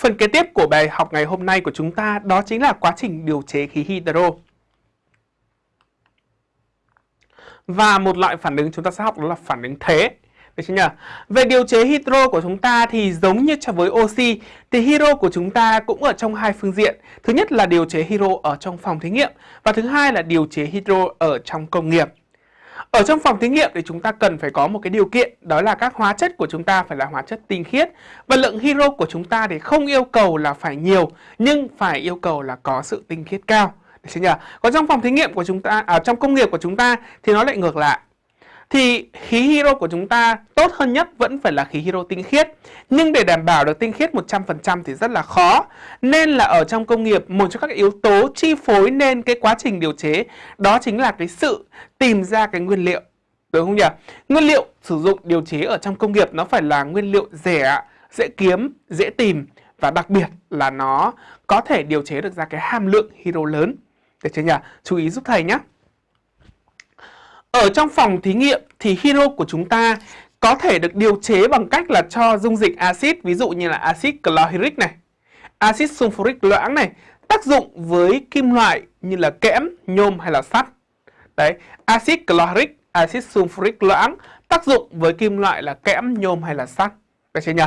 Phần kế tiếp của bài học ngày hôm nay của chúng ta đó chính là quá trình điều chế khí hydro. Và một loại phản ứng chúng ta sẽ học đó là phản ứng thế. Được chưa nhỉ? Về điều chế hydro của chúng ta thì giống như cho với oxy, thì hydro của chúng ta cũng ở trong hai phương diện. Thứ nhất là điều chế hydro ở trong phòng thí nghiệm và thứ hai là điều chế hydro ở trong công nghiệp. Ở trong phòng thí nghiệm thì chúng ta cần phải có một cái điều kiện đó là các hóa chất của chúng ta phải là hóa chất tinh khiết và lượng hydro của chúng ta thì không yêu cầu là phải nhiều nhưng phải yêu cầu là có sự tinh khiết cao. Được chưa nhỉ? Còn trong phòng thí nghiệm của chúng ta, ở à, trong công nghiệp của chúng ta thì nó lại ngược lại thì khí hydro của chúng ta tốt hơn nhất vẫn phải là khí hydro tinh khiết. Nhưng để đảm bảo được tinh khiết 100% thì rất là khó. Nên là ở trong công nghiệp, một trong các yếu tố chi phối nên cái quá trình điều chế đó chính là cái sự tìm ra cái nguyên liệu. Đúng không nhỉ? Nguyên liệu sử dụng điều chế ở trong công nghiệp nó phải là nguyên liệu rẻ, dễ kiếm, dễ tìm và đặc biệt là nó có thể điều chế được ra cái hàm lượng hydro lớn. Được chưa nhỉ? Chú ý giúp thầy nhé. Ở trong phòng thí nghiệm thì hero của chúng ta có thể được điều chế bằng cách là cho dung dịch axit, ví dụ như là axit chlorhydric này, axit sulfuric loãng này, tác dụng với kim loại như là kẽm, nhôm hay là sắt. Đấy, axit chlorhydric, axit sulfuric loãng tác dụng với kim loại là kẽm, nhôm hay là sắt. Được chưa nhỉ?